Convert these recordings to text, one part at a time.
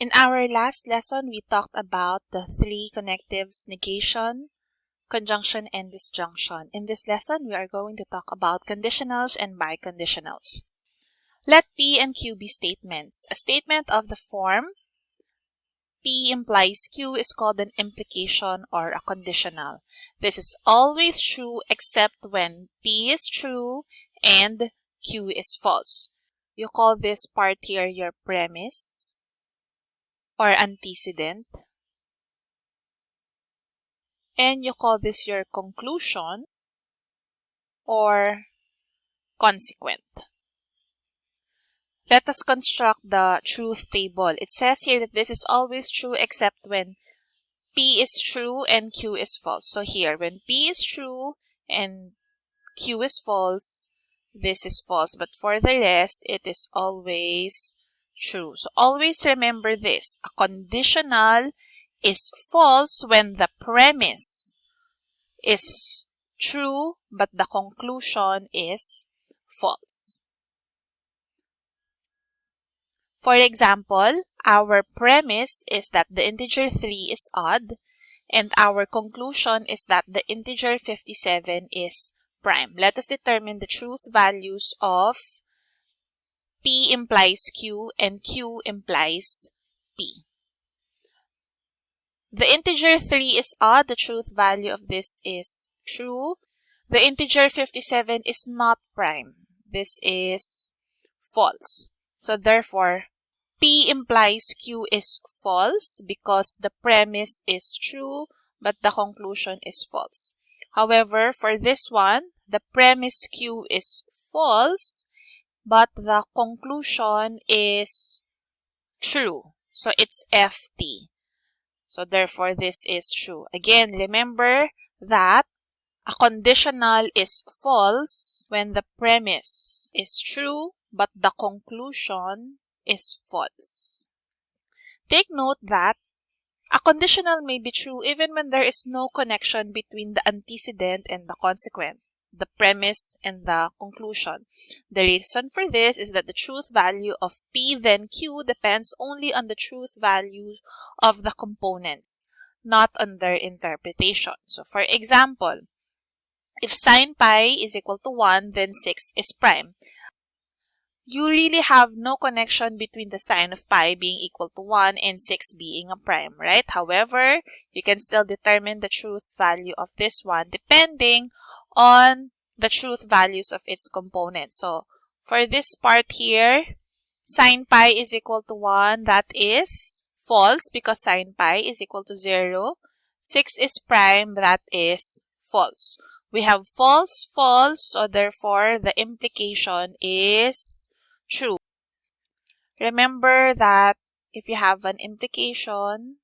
In our last lesson, we talked about the three connectives, negation, conjunction, and disjunction. In this lesson, we are going to talk about conditionals and biconditionals. Let P and Q be statements. A statement of the form P implies Q is called an implication or a conditional. This is always true except when P is true and Q is false. You call this part here your premise or antecedent. And you call this your conclusion or consequent. Let us construct the truth table. It says here that this is always true except when P is true and Q is false. So here, when P is true and Q is false, this is false. But for the rest, it is always true. So always remember this. A conditional is false when the premise is true but the conclusion is false. For example, our premise is that the integer 3 is odd and our conclusion is that the integer 57 is prime. Let us determine the truth values of P implies Q and Q implies P. The integer 3 is odd. The truth value of this is true. The integer 57 is not prime. This is false. So therefore, P implies Q is false because the premise is true but the conclusion is false. However, for this one, the premise Q is false but the conclusion is true. So it's FT. So therefore, this is true. Again, remember that a conditional is false when the premise is true, but the conclusion is false. Take note that a conditional may be true even when there is no connection between the antecedent and the consequent the premise and the conclusion. The reason for this is that the truth value of P then Q depends only on the truth value of the components, not on their interpretation. So for example, if sine pi is equal to 1, then 6 is prime. You really have no connection between the sine of pi being equal to 1 and 6 being a prime, right? However, you can still determine the truth value of this one depending on the truth values of its components. So for this part here, sine pi is equal to 1. That is false because sine pi is equal to 0. 6 is prime. That is false. We have false, false. So therefore, the implication is true. Remember that if you have an implication,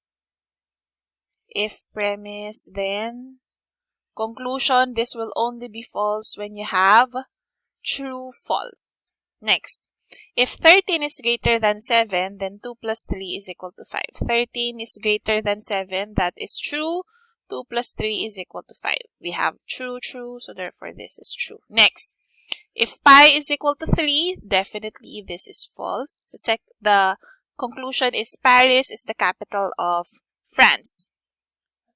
if premise, then Conclusion, this will only be false when you have true false. Next, if 13 is greater than 7, then 2 plus 3 is equal to 5. 13 is greater than 7, that is true. 2 plus 3 is equal to 5. We have true, true, so therefore this is true. Next, if pi is equal to 3, definitely this is false. The, the conclusion is Paris is the capital of France.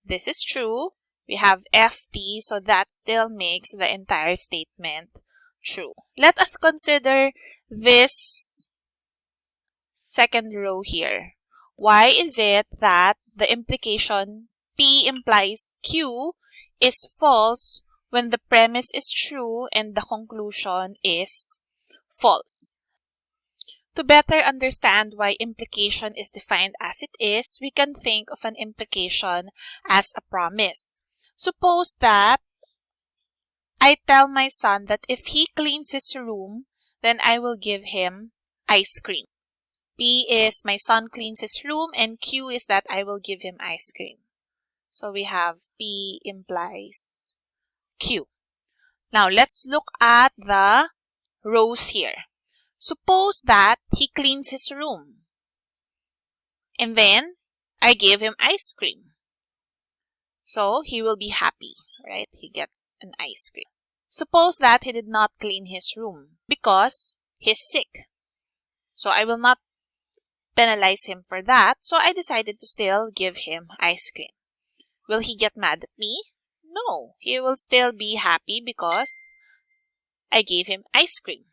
This is true we have FT, so that still makes the entire statement true. Let us consider this second row here. Why is it that the implication P implies Q is false when the premise is true and the conclusion is false? To better understand why implication is defined as it is, we can think of an implication as a promise. Suppose that I tell my son that if he cleans his room, then I will give him ice cream. P is my son cleans his room and Q is that I will give him ice cream. So we have P implies Q. Now let's look at the rows here. Suppose that he cleans his room and then I give him ice cream. So he will be happy, right? He gets an ice cream. Suppose that he did not clean his room because he's sick. So I will not penalize him for that, so I decided to still give him ice cream. Will he get mad at me? No, he will still be happy because I gave him ice cream.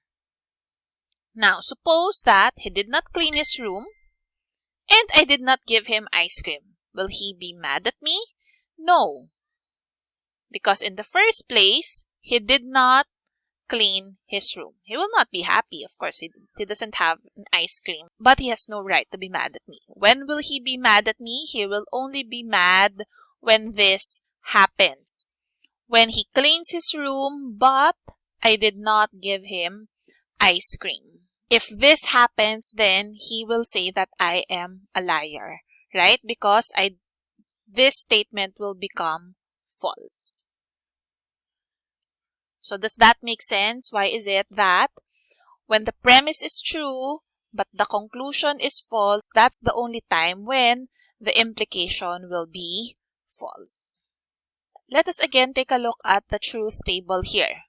Now, suppose that he did not clean his room and I did not give him ice cream. Will he be mad at me? No, because in the first place, he did not clean his room. He will not be happy. Of course, he, he doesn't have an ice cream, but he has no right to be mad at me. When will he be mad at me? He will only be mad when this happens. When he cleans his room, but I did not give him ice cream. If this happens, then he will say that I am a liar, right? Because I this statement will become false. So does that make sense? Why is it that when the premise is true, but the conclusion is false, that's the only time when the implication will be false. Let us again take a look at the truth table here.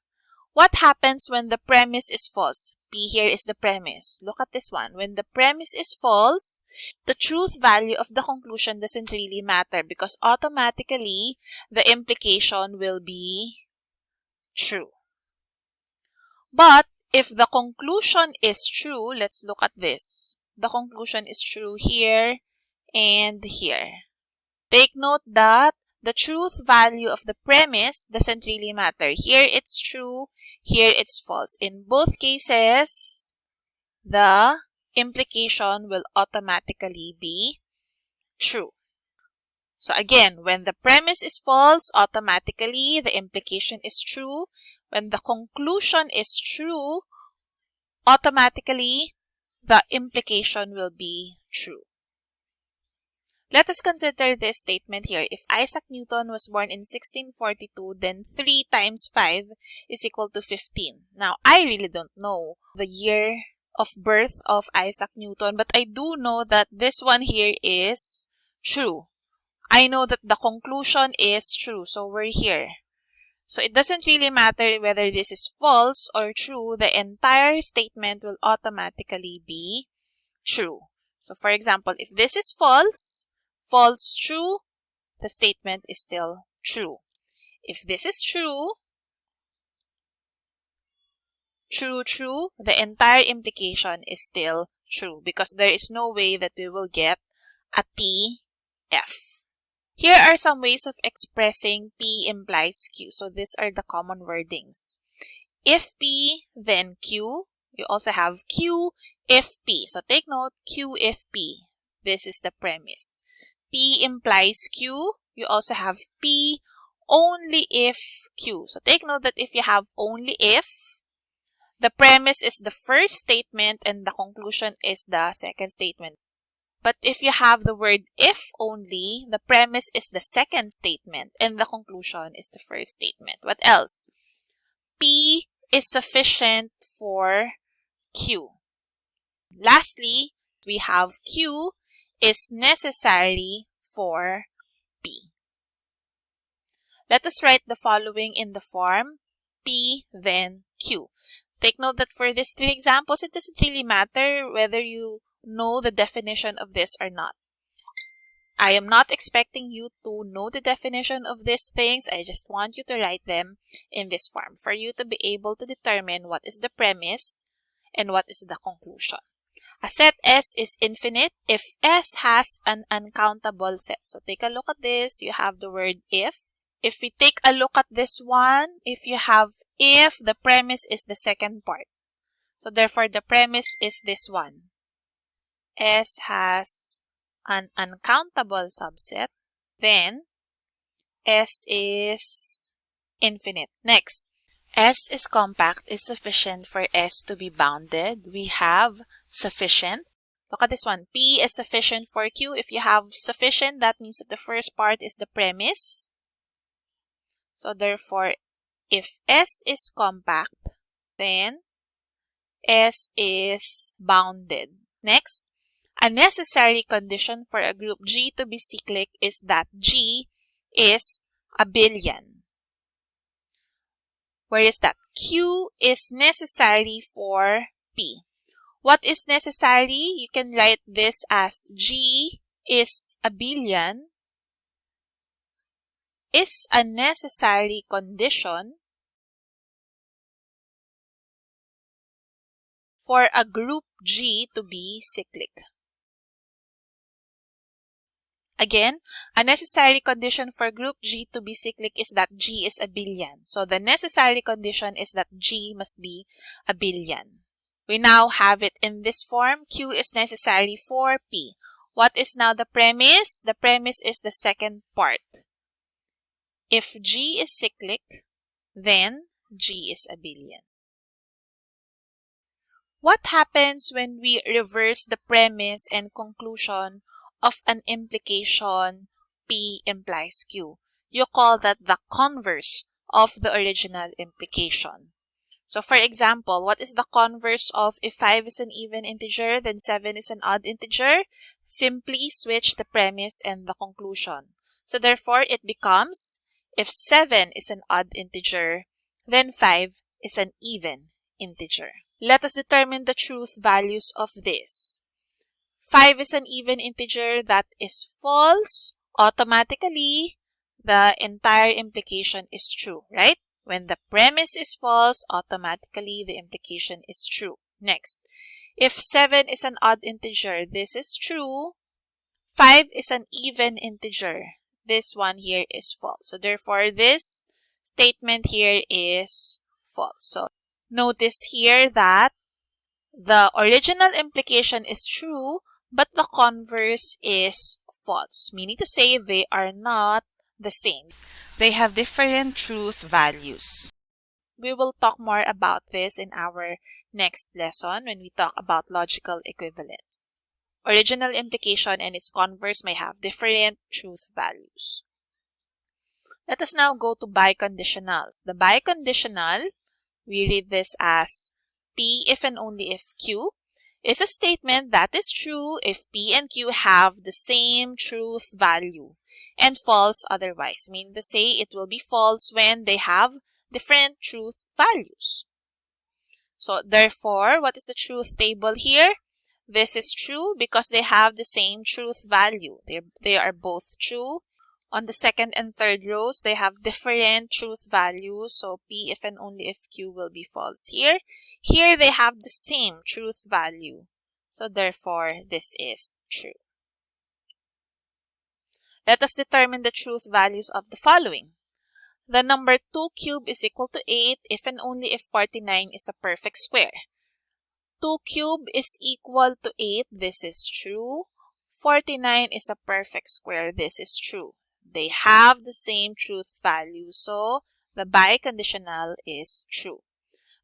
What happens when the premise is false? P here is the premise. Look at this one. When the premise is false, the truth value of the conclusion doesn't really matter because automatically the implication will be true. But if the conclusion is true, let's look at this. The conclusion is true here and here. Take note that the truth value of the premise doesn't really matter. Here it's true, here it's false. In both cases, the implication will automatically be true. So again, when the premise is false, automatically the implication is true. When the conclusion is true, automatically the implication will be true. Let us consider this statement here. If Isaac Newton was born in 1642, then 3 times 5 is equal to 15. Now, I really don't know the year of birth of Isaac Newton, but I do know that this one here is true. I know that the conclusion is true, so we're here. So it doesn't really matter whether this is false or true, the entire statement will automatically be true. So for example, if this is false, false true, the statement is still true. If this is true, true true, the entire implication is still true because there is no way that we will get a TF. Here are some ways of expressing P implies Q. So these are the common wordings. If P, then Q. You also have Q if P. So take note, Q if P. This is the premise. P implies Q. You also have P only if Q. So take note that if you have only if, the premise is the first statement and the conclusion is the second statement. But if you have the word if only, the premise is the second statement and the conclusion is the first statement. What else? P is sufficient for Q. Lastly, we have Q is necessary for P. Let us write the following in the form P then Q. Take note that for these three examples, it doesn't really matter whether you know the definition of this or not. I am not expecting you to know the definition of these things. I just want you to write them in this form for you to be able to determine what is the premise and what is the conclusion. A set S is infinite if S has an uncountable set. So take a look at this. You have the word if. If we take a look at this one, if you have if, the premise is the second part. So therefore, the premise is this one. S has an uncountable subset, then S is infinite. Next, S is compact is sufficient for S to be bounded. We have sufficient. Look at this one. P is sufficient for Q. If you have sufficient, that means that the first part is the premise. So therefore, if S is compact, then S is bounded. Next, a necessary condition for a group G to be cyclic is that G is abelian. Where is that? Q is necessary for P. What is necessary? You can write this as G is abelian is a necessary condition for a group G to be cyclic. Again, a necessary condition for group G to be cyclic is that G is abelian. So the necessary condition is that G must be abelian. We now have it in this form. Q is necessary for P. What is now the premise? The premise is the second part. If G is cyclic, then G is abelian. What happens when we reverse the premise and conclusion of an implication P implies Q. You call that the converse of the original implication. So for example, what is the converse of if 5 is an even integer, then 7 is an odd integer? Simply switch the premise and the conclusion. So therefore, it becomes if 7 is an odd integer, then 5 is an even integer. Let us determine the truth values of this. 5 is an even integer that is false, automatically the entire implication is true, right? When the premise is false, automatically the implication is true. Next, if 7 is an odd integer, this is true. 5 is an even integer. This one here is false. So therefore, this statement here is false. So notice here that the original implication is true, but the converse is false, meaning to say they are not the same. They have different truth values. We will talk more about this in our next lesson when we talk about logical equivalence. Original implication and its converse may have different truth values. Let us now go to biconditionals. The biconditional, we read this as P if and only if Q is a statement that is true if P and Q have the same truth value and false otherwise. Mean to say it will be false when they have different truth values. So therefore, what is the truth table here? This is true because they have the same truth value. They, they are both true on the second and third rows, they have different truth values. So P if and only if Q will be false here. Here they have the same truth value. So therefore, this is true. Let us determine the truth values of the following. The number 2 cubed is equal to 8 if and only if 49 is a perfect square. 2 cubed is equal to 8. This is true. 49 is a perfect square. This is true. They have the same truth value, so the biconditional is true.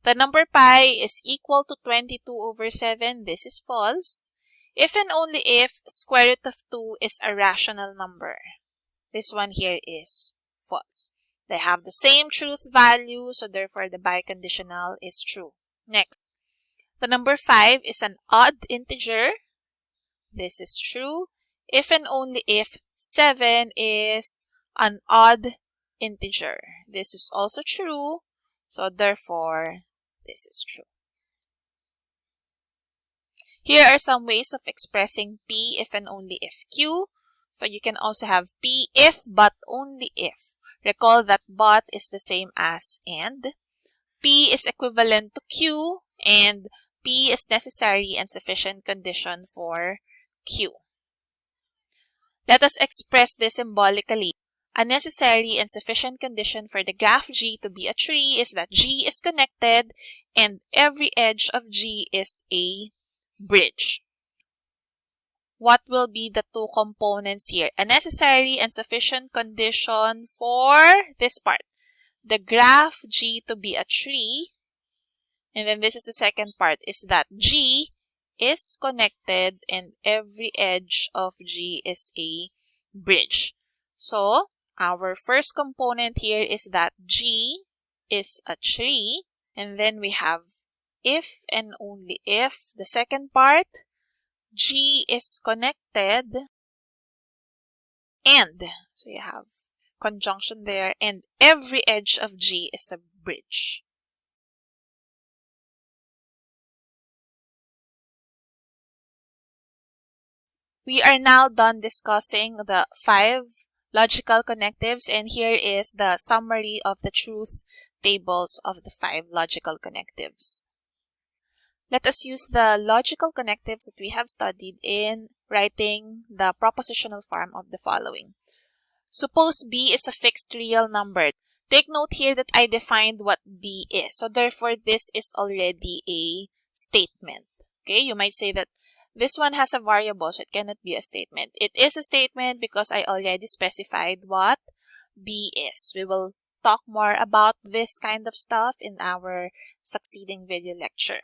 The number pi is equal to 22 over 7. This is false. If and only if square root of 2 is a rational number. This one here is false. They have the same truth value, so therefore the biconditional is true. Next, the number 5 is an odd integer. This is true. If and only if 7 is an odd integer. This is also true, so therefore, this is true. Here are some ways of expressing P if and only if Q. So you can also have P if but only if. Recall that but is the same as and. P is equivalent to Q and P is necessary and sufficient condition for Q. Let us express this symbolically. A necessary and sufficient condition for the graph G to be a tree is that G is connected and every edge of G is a bridge. What will be the two components here? A necessary and sufficient condition for this part. The graph G to be a tree. And then this is the second part is that G is connected and every edge of G is a bridge. So, our first component here is that G is a tree. And then we have if and only if. The second part, G is connected and, so you have conjunction there, and every edge of G is a bridge. We are now done discussing the five logical connectives and here is the summary of the truth tables of the five logical connectives. Let us use the logical connectives that we have studied in writing the propositional form of the following. Suppose B is a fixed real number. Take note here that I defined what B is. So therefore, this is already a statement. Okay, you might say that this one has a variable, so it cannot be a statement. It is a statement because I already specified what B is. We will talk more about this kind of stuff in our succeeding video lecture.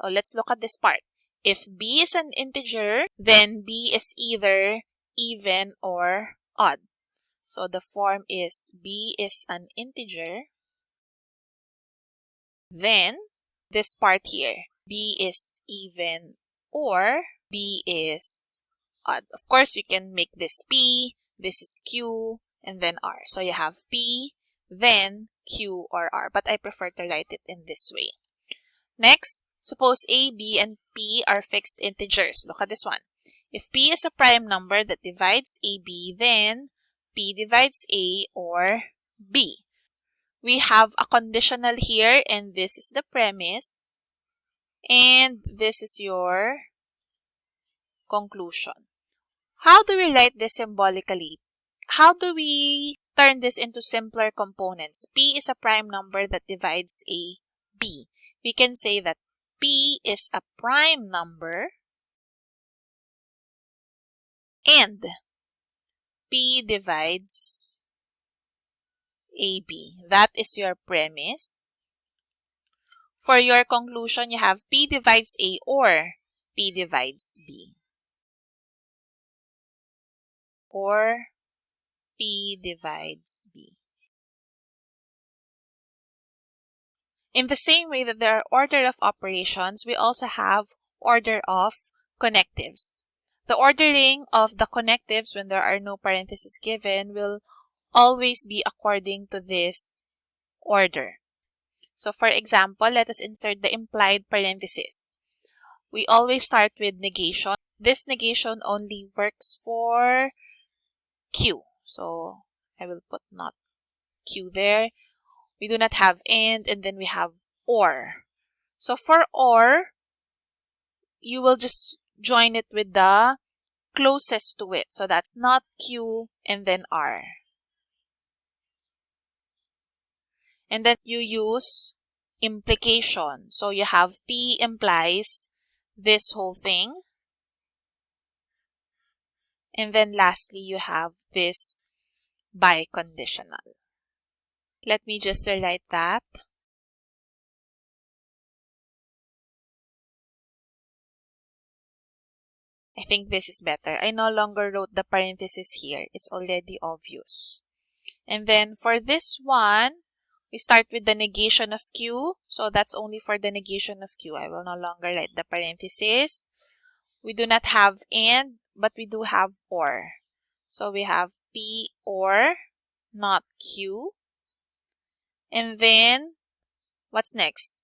So let's look at this part. If b is an integer, then b is either even or odd. So the form is b is an integer. Then this part here, b is even or b is odd. Of course, you can make this p, this is q, and then r. So you have p, then q or r. But I prefer to write it in this way. Next, suppose a, b, and p are fixed integers. Look at this one. If p is a prime number that divides ab, then p divides a or b. We have a conditional here, and this is the premise. And this is your conclusion. How do we write this symbolically? How do we turn this into simpler components? P is a prime number that divides a b. We can say that P is a prime number and P divides AB. That is your premise. For your conclusion, you have P divides A or P divides B. Or P divides B. In the same way that there are order of operations, we also have order of connectives. The ordering of the connectives when there are no parentheses given will always be according to this order. So for example, let us insert the implied parenthesis. We always start with negation. This negation only works for Q. So I will put not Q there. We do not have and and then we have or. So for or, you will just join it with the closest to it. So that's not Q and then R. And then you use implication. So you have P implies this whole thing. And then lastly, you have this biconditional. Let me just write that. I think this is better. I no longer wrote the parenthesis here. It's already obvious. And then for this one, we start with the negation of Q. So that's only for the negation of Q. I will no longer write the parenthesis. We do not have and, but we do have or. So we have P or, not Q. And then, what's next?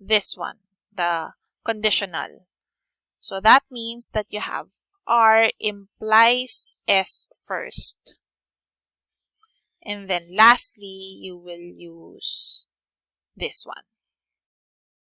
This one, the conditional. So that means that you have R implies S first. And then lastly, you will use this one.